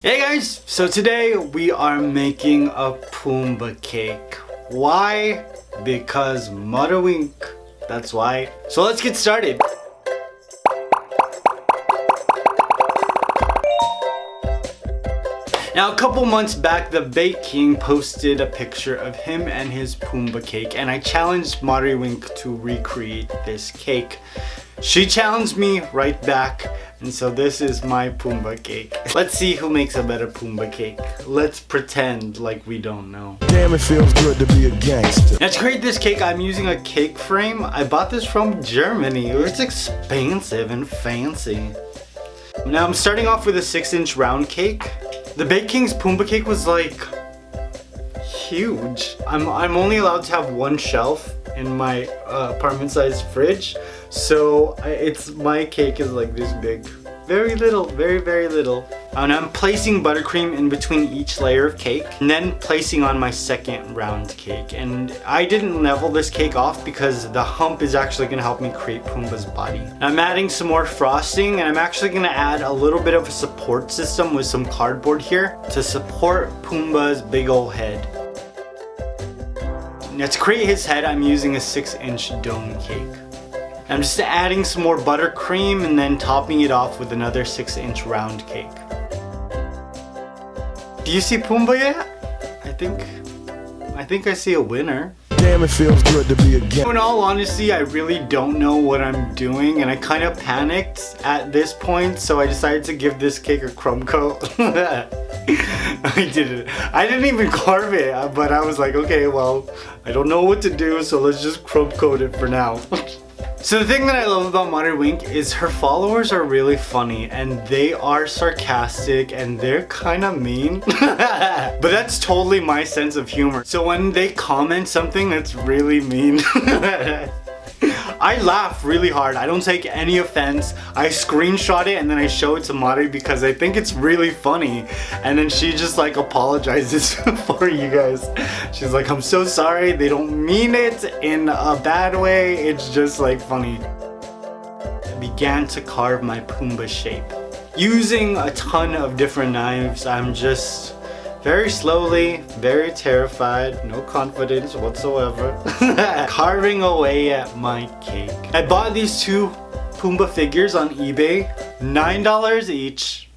Hey guys! So today we are making a Pumbaa cake. Why? Because Mudderwink. That's why. So let's get started. Now a couple months back, the Bake King posted a picture of him and his Pumbaa cake and I challenged Mudderwink to recreate this cake. She challenged me right back and so this is my Pumbaa cake. Let's see who makes a better Pumbaa cake. Let's pretend like we don't know. Damn, it feels good to be a gangster. Now to create this cake, I'm using a cake frame. I bought this from Germany. It's expensive and fancy. Now I'm starting off with a 6 inch round cake. The Bake King's Pumbaa cake was like huge. I'm, I'm only allowed to have one shelf in my uh, apartment sized fridge. So I, it's my cake is like this big. Very little, very, very little. And I'm placing buttercream in between each layer of cake and then placing on my second round cake. And I didn't level this cake off because the hump is actually gonna help me create Pumbaa's body. I'm adding some more frosting and I'm actually gonna add a little bit of a support system with some cardboard here to support Pumbaa's big old head. Now to create his head, I'm using a 6 inch dome cake. I'm just adding some more buttercream and then topping it off with another 6 inch round cake. Do you see Pumbaa yet? I think, I think I see a winner. Damn, it feels good to be a gangster. In all honesty, I really don't know what I'm doing and I kind of panicked at this point so I decided to give this cake a crumb coat. I did it. I didn't even carve it, uh, but I was like, okay, well, I don't know what to do, so let's just crumb coat it for now. So the thing that I love about Modern Wink is her followers are really funny and they are sarcastic and they're kind of mean. but that's totally my sense of humor. So when they comment something that's really mean, I laugh really hard. I don't take any offense. I screenshot it and then I show it to Mari because I think it's really funny. And then she just like apologizes for you guys. She's like, I'm so sorry. They don't mean it in a bad way. It's just like funny. I began to carve my Pumbaa shape. Using a ton of different knives, I'm just very slowly, very terrified, no confidence whatsoever, carving away at my cake. I bought these two Pumbaa figures on eBay, $9 each.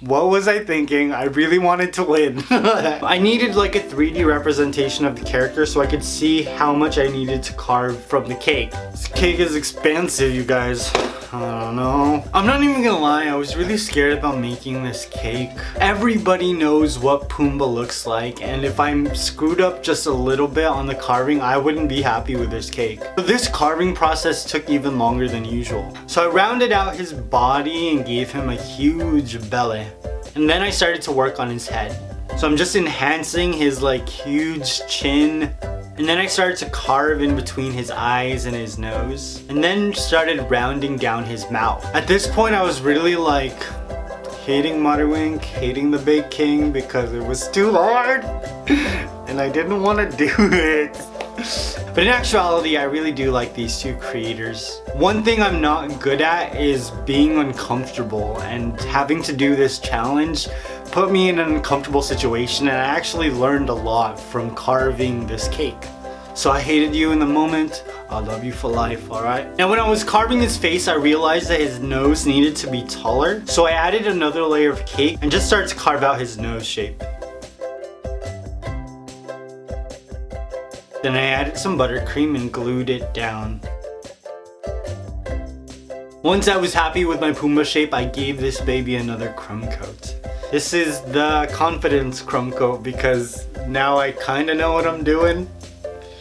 What was I thinking? I really wanted to win. I needed like a 3D representation of the character so I could see how much I needed to carve from the cake. This cake is expensive, you guys. I don't know. I'm not even gonna lie, I was really scared about making this cake. Everybody knows what Pumbaa looks like and if I'm screwed up just a little bit on the carving, I wouldn't be happy with this cake. But this carving process took even longer than usual. So I rounded out his body and gave him a huge belly. And then I started to work on his head. So I'm just enhancing his like huge chin and then I started to carve in between his eyes and his nose. And then started rounding down his mouth. At this point I was really like hating Mudderwink, hating the Bake King because it was too hard. and I didn't want to do it. But in actuality, I really do like these two creators. One thing I'm not good at is being uncomfortable and having to do this challenge put me in an uncomfortable situation and I actually learned a lot from carving this cake. So I hated you in the moment, I love you for life, alright? Now when I was carving his face, I realized that his nose needed to be taller. So I added another layer of cake and just started to carve out his nose shape. Then I added some buttercream and glued it down. Once I was happy with my Pumbaa shape, I gave this baby another crumb coat. This is the confidence crumb coat because now I kinda know what I'm doing.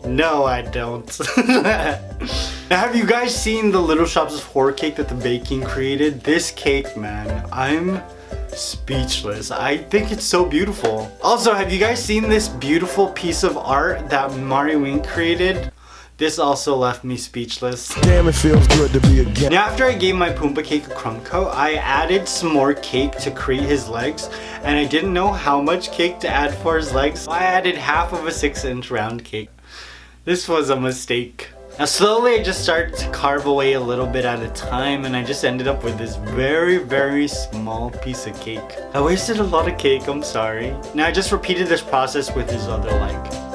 No, I don't. now, have you guys seen the Little Shops of Horror cake that the Bake King created? This cake, man, I'm speechless. I think it's so beautiful. Also, have you guys seen this beautiful piece of art that Mudderwink created? This also left me speechless. Damn, it feels good to be again. Now after I gave my Pumbaa cake a crumb coat, I added some more cake to create his legs and I didn't know how much cake to add for his legs. So I added half of a 6 inch round cake. This was a mistake. Now slowly I just started to carve away a little bit at a time and I just ended up with this very very small piece of cake. I wasted a lot of cake, I'm sorry. Now I just repeated this process with his other leg.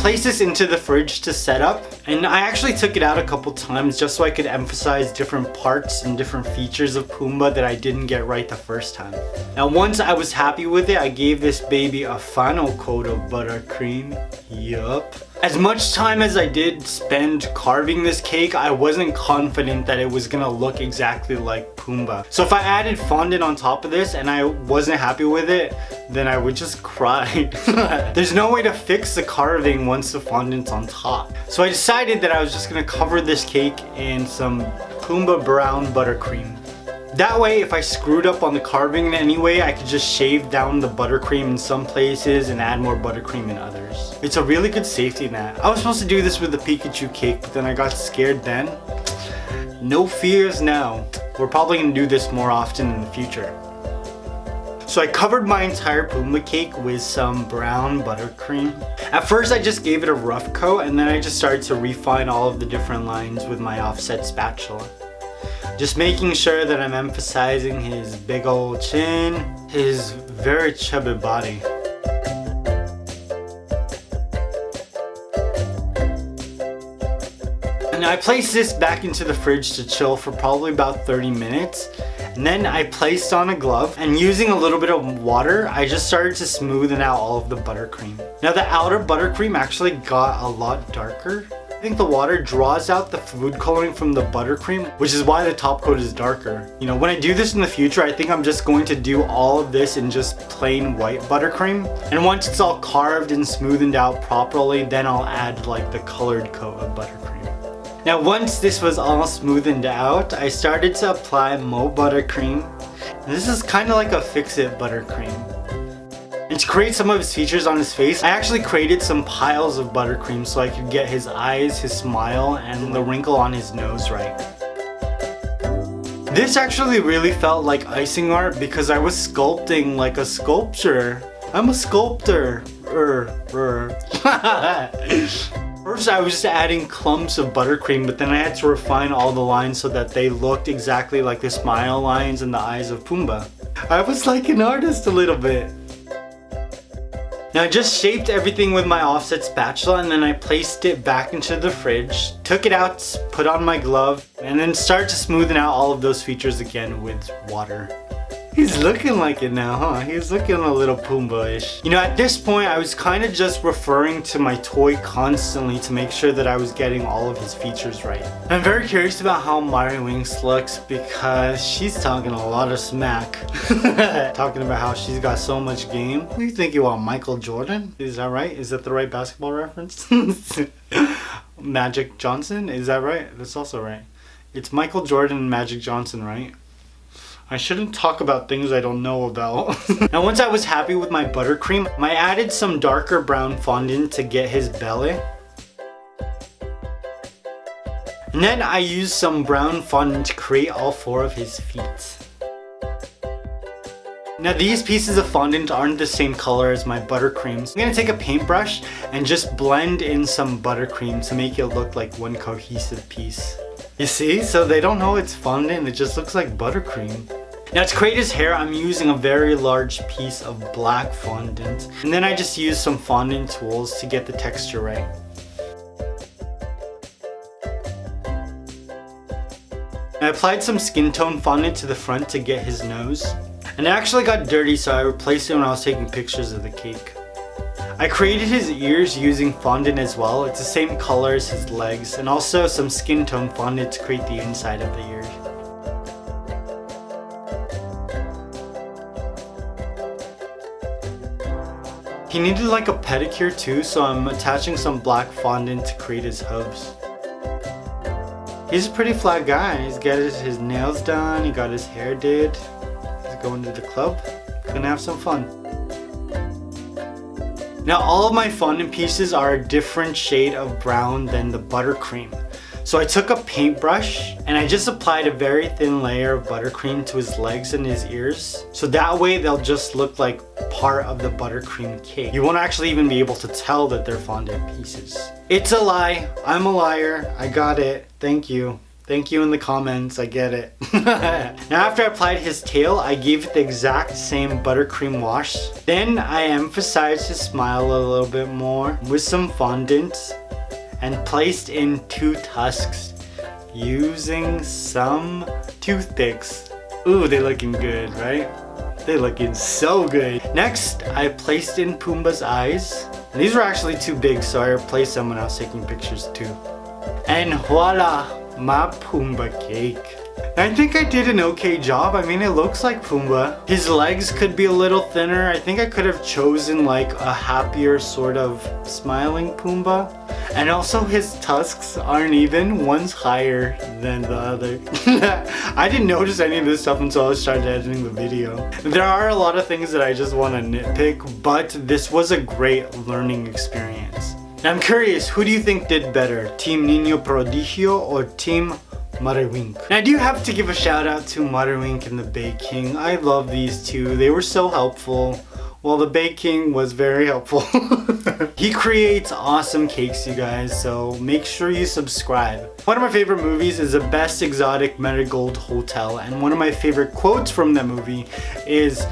Placed this into the fridge to set up and I actually took it out a couple times just so I could emphasize different parts and different features of Pumbaa that I didn't get right the first time. Now once I was happy with it, I gave this baby a final coat of buttercream. Yup. As much time as I did spend carving this cake, I wasn't confident that it was gonna look exactly like Pumbaa. So if I added fondant on top of this and I wasn't happy with it, then I would just cry. There's no way to fix the carving once the fondant's on top. So I decided that I was just gonna cover this cake in some Pumbaa brown buttercream. That way, if I screwed up on the carving in any way, I could just shave down the buttercream in some places and add more buttercream in others. It's a really good safety net. I was supposed to do this with the Pikachu cake, but then I got scared then. No fears now. We're probably gonna do this more often in the future. So I covered my entire Pumbaa cake with some brown buttercream. At first I just gave it a rough coat and then I just started to refine all of the different lines with my offset spatula. Just making sure that I'm emphasizing his big old chin, his very chubby body. And I placed this back into the fridge to chill for probably about 30 minutes. And then I placed on a glove and using a little bit of water, I just started to smoothen out all of the buttercream. Now the outer buttercream actually got a lot darker. I think the water draws out the food coloring from the buttercream, which is why the top coat is darker. You know, when I do this in the future, I think I'm just going to do all of this in just plain white buttercream. And once it's all carved and smoothened out properly, then I'll add like the colored coat of buttercream. Now once this was all smoothened out, I started to apply Mo buttercream. This is kind of like a fix-it buttercream. And to create some of his features on his face, I actually created some piles of buttercream so I could get his eyes, his smile, and the wrinkle on his nose right. This actually really felt like icing art because I was sculpting like a sculpture. I'm a sculptor. Er, er. First I was just adding clumps of buttercream but then I had to refine all the lines so that they looked exactly like the smile lines and the eyes of Pumbaa. I was like an artist a little bit. Now I just shaped everything with my offset spatula and then I placed it back into the fridge, took it out, put on my glove, and then started to smoothen out all of those features again with water. He's looking like it now, huh? He's looking a little Pumbaa-ish. You know, at this point, I was kind of just referring to my toy constantly to make sure that I was getting all of his features right. I'm very curious about how Mari Winks looks because she's talking a lot of smack. talking about how she's got so much game. What do you think you are, Michael Jordan? Is that right? Is that the right basketball reference? Magic Johnson? Is that right? That's also right. It's Michael Jordan and Magic Johnson, right? I shouldn't talk about things I don't know about. now once I was happy with my buttercream, I added some darker brown fondant to get his belly. And then I used some brown fondant to create all four of his feet. Now these pieces of fondant aren't the same color as my buttercreams. I'm gonna take a paintbrush and just blend in some buttercream to make it look like one cohesive piece. You see? So they don't know it's fondant, it just looks like buttercream. Now to create his hair, I'm using a very large piece of black fondant. And then I just use some fondant tools to get the texture right. I applied some skin tone fondant to the front to get his nose. And it actually got dirty so I replaced it when I was taking pictures of the cake. I created his ears using fondant as well. It's the same color as his legs and also some skin tone fondant to create the inside of the ears. He needed like a pedicure too, so I'm attaching some black fondant to create his hooves. He's a pretty flat guy. He's got his, nails done, he got his hair did. He's going to the club. Gonna have some fun. Now all of my fondant pieces are a different shade of brown than the buttercream. So I took a paintbrush and I just applied a very thin layer of buttercream to his legs and his ears. So that way they'll just look like part of the buttercream cake. You won't actually even be able to tell that they're fondant pieces. It's a lie. I'm a liar. I got it. Thank you. Thank you in the comments, I get it. now after I applied his tail, I gave it the exact same buttercream wash. Then I emphasized his smile a little bit more with some fondant and placed in two tusks using some toothpicks. Ooh, they're looking good, right? They're looking so good. Next, I placed in Pumbaa's eyes. These were actually too big, so I replaced them when I was taking pictures too. And voila, my Pumbaa cake. I think I did an okay job. I mean, it looks like Pumbaa. His legs could be a little thinner. I think I could have chosen like a happier sort of smiling Pumbaa. And also his tusks aren't even. One's higher than the other. I didn't notice any of this stuff until I started editing the video. There are a lot of things that I just want to nitpick, but this was a great learning experience. Now I'm curious, who do you think did better? Team Nino Prodigio or Team Now I do have to give a shout out to Marilink and the Bake King. I love these two. They were so helpful. Well, the Bake King was very helpful. he creates awesome cakes, you guys, so make sure you subscribe. One of my favorite movies is The Best Exotic Marigold Hotel, and one of my favorite quotes from that movie is,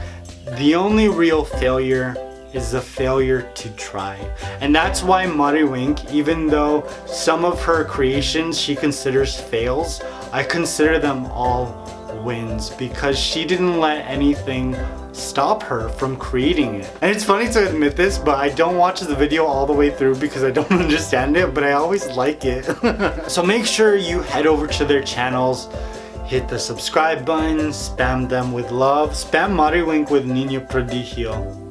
The only real failure is the failure to try. And that's why Marilink, even though some of her creations she considers fails, I consider them all wins because she didn't let anything stop her from creating it. And it's funny to admit this, but I don't watch the video all the way through because I don't understand it, but I always like it. so make sure you head over to their channels, hit the subscribe button, spam them with love, spam Marilink with Nino Prodigio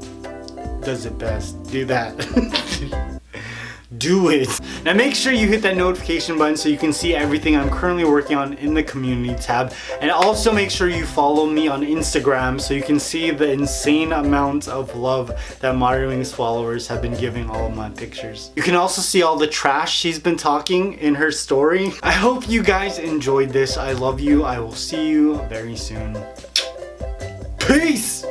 does it best. Do that. do it. Now make sure you hit that notification button so you can see everything I'm currently working on in the community tab. And also make sure you follow me on Instagram so you can see the insane amount of love that Mariwing's followers have been giving all of my pictures. You can also see all the trash she's been talking in her story. I hope you guys enjoyed this. I love you. I will see you very soon. Peace!